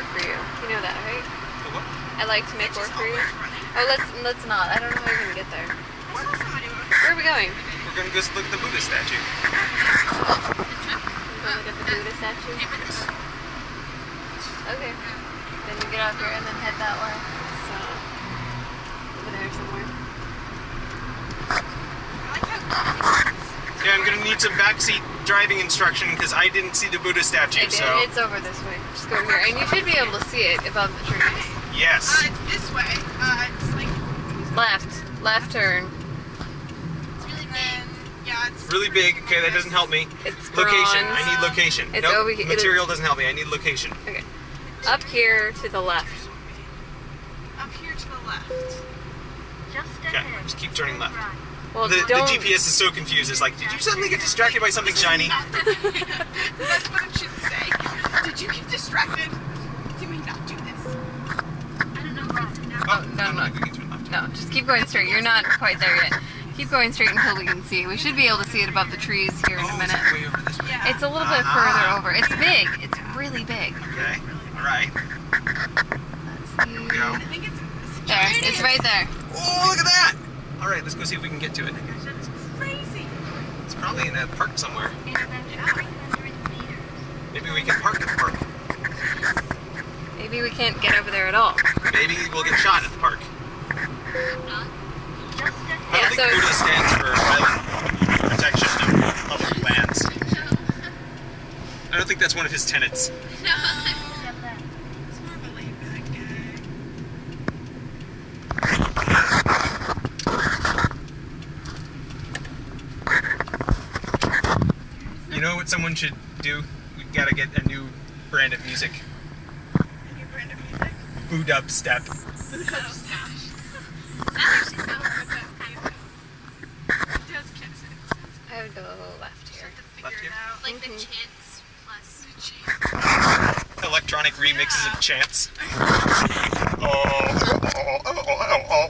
work for you. You know that, right? What? I like to make work for you. Oh, let's let's not. I don't know how you're gonna get there. Where are we going? We're gonna go look at the Buddha statue. We're look at the Buddha statue. Okay. Then you get off here and then head that way. So over there somewhere. Yeah, I'm gonna need some backseat driving instruction because I didn't see the Buddha statue. I did. So It's over this way. Just go here, and you should be able to see it above the trees. yes. Uh, it's this way. Uh, it's like Left, left turn. it's really big. Yeah, it's Really big. Okay, that doesn't help me. It's Location. bronze. I need location. It's nope, over here. Material doesn't help me. I need location. Okay. Up here to the left. up here to the left. Just ahead. Okay, just keep turning left. Well, The, the. GPS is so confused. It's like, did you suddenly get distracted by something shiny? That's what it should say. Did you get distracted? You may not do this. I don't know what's. Oh, no, no. we can turn left. No, just keep going straight. You're not quite there yet. Keep going straight until we can see. We should be able to see it above the trees here in Oh, a minute. it way over this way? Yeah. It's a little bit Ah. further over. It's big. It's really big. Okay. All right. Let's see. Go. I think it's this. There, it's right there. Oh, look at that! All right, let's go see if we can get to it. That's crazy. It's probably in a park somewhere. In about 300 meters. Maybe we can park at the park. Maybe we can't get over there at all. Maybe we'll get shot at the park. Just I. Yeah, don't think so- Buddha stands for island protection of public lands. I don't think that's one of his tenets. Step left. It's more of a laid back guy. You know what someone should do? We gotta get a new brand of music. New brand of music. Boo dubstep. It does get sense. I would go left here. To Left figure it here? out. Like the Mhm. chants plus. Electronic remixes of chants. Oh, oh, oh, oh, oh, oh, oh.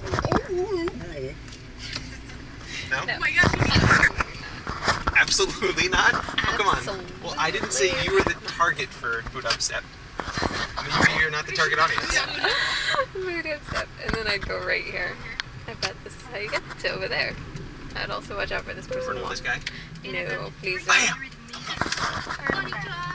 No? No. Oh my gosh, you need Absolutely not. Oh, come on. Well, I didn't say you were the target for Boo dubstep. Maybe you're not the target audience. Buddha step. And then I'd go right here. I bet this is how you get to over there. I'd also watch out for this person. For this guy. No, please don't. Bam!